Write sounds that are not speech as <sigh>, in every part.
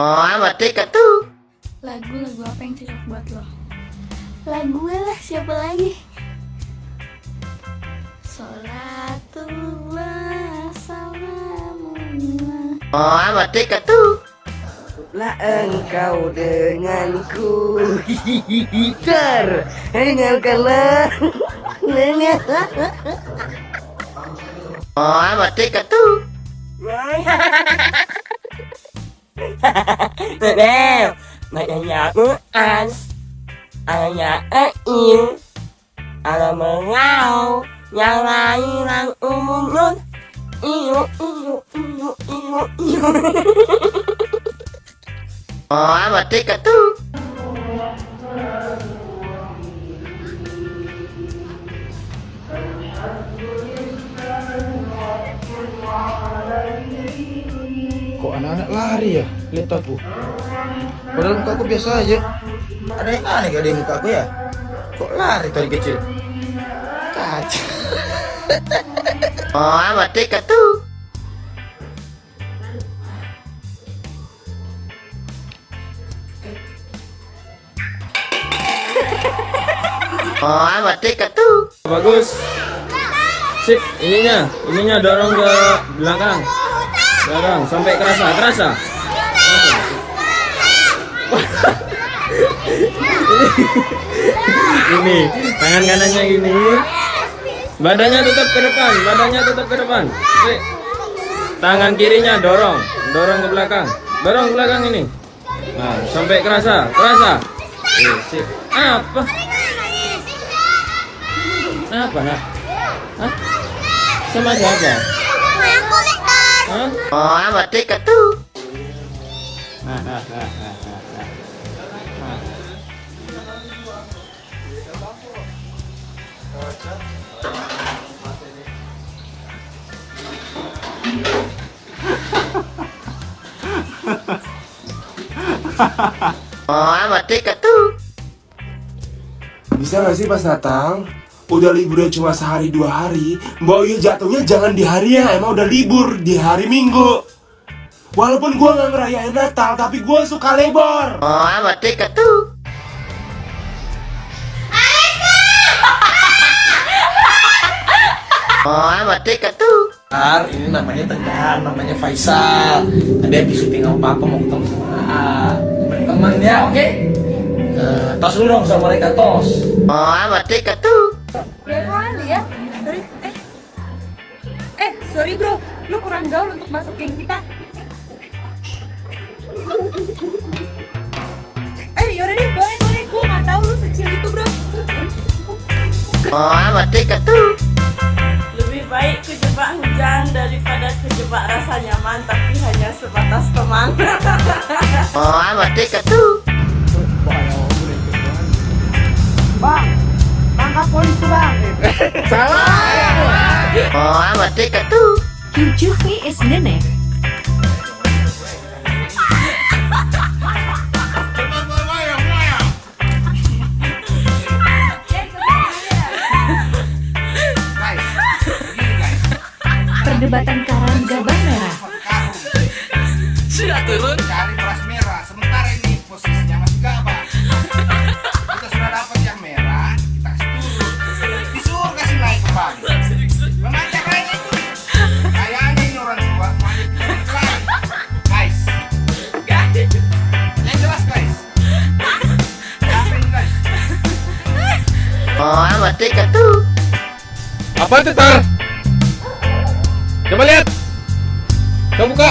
Oh, amat tiket tuh. Lagu-lagu apa yang cocok buat lo? Lagu gue lah, siapa lagi? Sholatullah salamullah Oh, amat tiket tuh. Lah engkau denganku Hihihitar Hengalkanlah Oh, amat tiket tuh. <laughs> Maknanya aku as Ayah ain Ada mengau Yang lain yang umum Iyo iyo iyo iyo iyo Oh, amat tiket anak-anak lari ya? Lihat aku. Padahal muka aku biasa aja. Ada yang aneh gak di muka aku ya? Kok lari tadi kecil? Kacau. <laughs> Oh, amat tiket tuh. <laughs> Oh, amat tiket tuh. Bagus. Sip, ininya, ininya dorong ke belakang. Dorong sampai kerasa, kerasa. ini tangan kanannya gini. Badannya tetap ke depan, badannya tetap ke depan. Tangan kirinya dorong, dorong ke belakang. Dorong ke belakang ini. Nah, sampai kerasa, kerasa. Sip. Apa? Apa nak? Hah? Sama siapa? Hah? Oh, amat tiket tuh. Oh, amat tiket tuh. Bisa gak sih pas datang? Udah liburnya cuma sehari dua hari Mbak Uyu jatuhnya jangan di hari yang emang udah libur Di hari Minggu Walaupun gua nggak ngerayain Natal Tapi gua suka libur Oh, amat tiket tuh. Oh, amat. Tegar, ini namanya Tegar, namanya Faisal. Tadi habis syuting sama Papa mau ketemu sama AA. Berteman ya, oke? Eh, tos dulu dong sama mereka, tos. Oh, tiket tuh. Ya kali ya. Sorry. Eh. Eh, sorry bro. Lu kurang gaul untuk masuk geng kita. Eh, yaudah deh, boleh, boleh. Gue gak tau lu secil itu, bro. Oh, amat tiket tuh. Lebih baik kejebak hujan daripada kejebak rasa nyaman tapi hanya sebatas teman. Oh, amat tiket tuh. Oh, amat tiket tuh. Jujuhmi is nenek. Perdebatan karang gabah merah. Sudah turun. Oh, tuh. Apa itu tar? Coba lihat. Coba buka.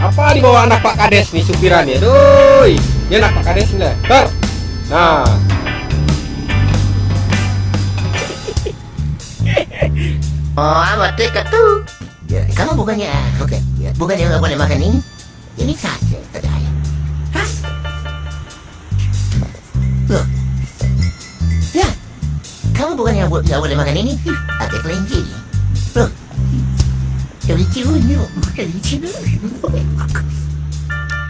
Apa di bawah anak Pak Kades nih supirannya? Doi, dia anak Pak Kades nih. Tar. Nah, Oh, amat tiket tuh. Ya, kamu bukannya oke, ya, bukannya nggak boleh makan ini? Ini saja kamu buat nggak boleh makan ini? Ada kelinci. Loh, kelinci unyu, kelinci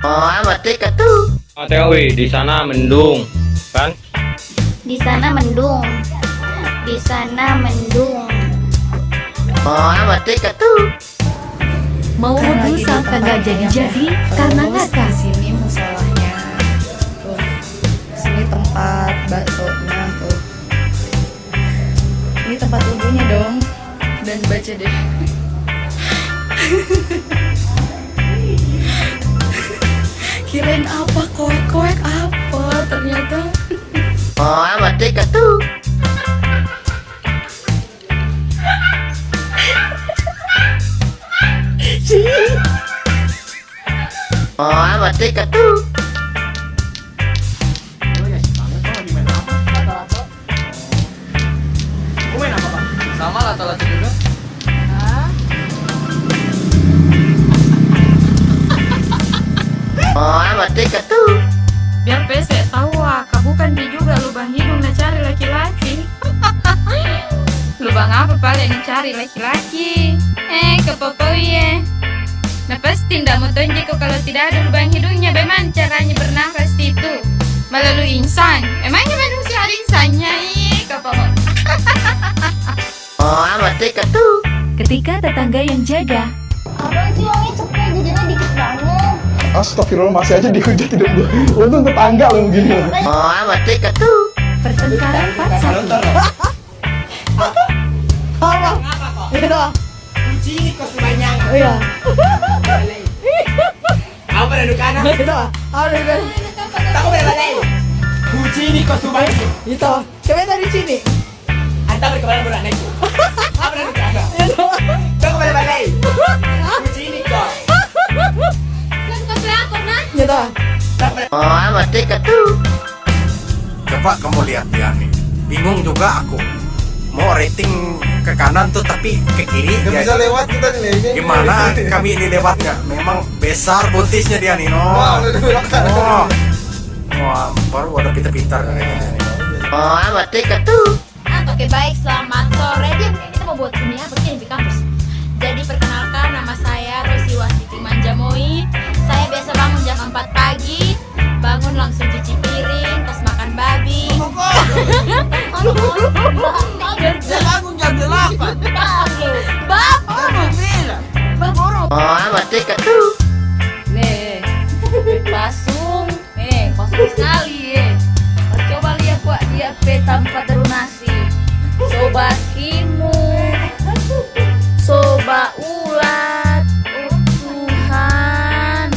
Oh, mati ketu. Matewi, di sana mendung, kan? Di sana mendung. Di sana mendung. Ah, oh, mati ketu. Mau berusaha sampai nggak jadi-jadi karena nggak Di sini masalahnya tuh sini tempat bakso cari tempat wudhunya dong. Dan baca deh. Kirain apa? Koek koek apa? Ternyata. Oh mati dekat tuh Oh, amat dekat tuh Tikatu. Sama lah telat juga. Muhammad Tikatu. biar pesek tahu ah kau bukan dia juga lubang hidung nak cari laki-laki lubang apa paling nak cari laki-laki eh kepopoi ya nah pasti tidak mau tunjuk kau kalau tidak ada lubang hidungnya. Bagaimana caranya bernafas itu. Melalui insan. Emangnya manusia ada insannya ih kepopoi Tikatu. Ketika tetangga yang jaga, Abang sih uangnya cepet jajannya dikit banget. Astagfirullah masih aja dihujat hidup gue. Untung tetangga lo begini. Muhammad Tikatu. pertengkaran part satu. Itu. Kunci ini kau sebanyak. Iya. Apa dah duduk kanan? Itu. Ada kan. Boleh balik. Kunci ini kau sebanyak. Itu. Ke mana dari sini? Anda berkebalan budak naikku. Apa duduk kanan? Tak boleh balik. Kunci ini kau. Itu. Muhammad Tikatu. Coba kamu lihat dia nih. Bingung juga aku. Mau rating ke kanan tuh tapi ke kiri Gak dia- bisa lewat kita nih. Gimana <laughs> kami ini lewatnya? Memang besar buntisnya dia nih, no. Wah. Oh. Wah, baru ada pintar-pintar kayaknya. Muhammad Tikatu. Oke baik, selamat sore. Dia kita mau buat ini ya, begini di kampus. Jadi perkenalkan nama saya Rosi Wasiti Manjamoi. Saya biasa bangun jam 4 pagi, bangun langsung cuci piring, terus makan babi. <laughs> bangun jam 8. Bapak, bapak, Muhammad Tikatu. Nih, pasung, eh pasung sekali eh. Coba lihat buat dia pe tanpa terunasi. Soba kimu, soba ulat, oh Tuhan.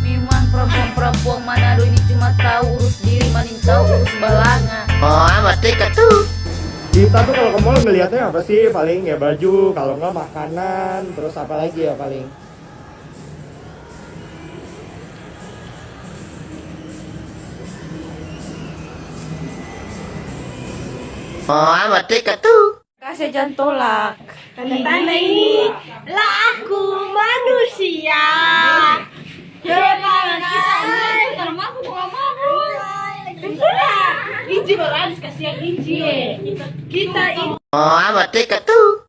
Memang perempuan-perempuan Manado ini cuma tahu urus diri, maning tahu urus balanga. Muhammad Tikatu. Kita tuh kalau ke mall ngelihatnya apa sih? Paling ya baju, kalau nggak makanan, terus apa lagi ya paling? Muhammad Tikatu. Kasih jangan tolak. Tanda ini lah aku manusia. Jangan Kalau mau aku mau Inji baru habis kasihan Inji. Kita ini Muhammad Tikatu.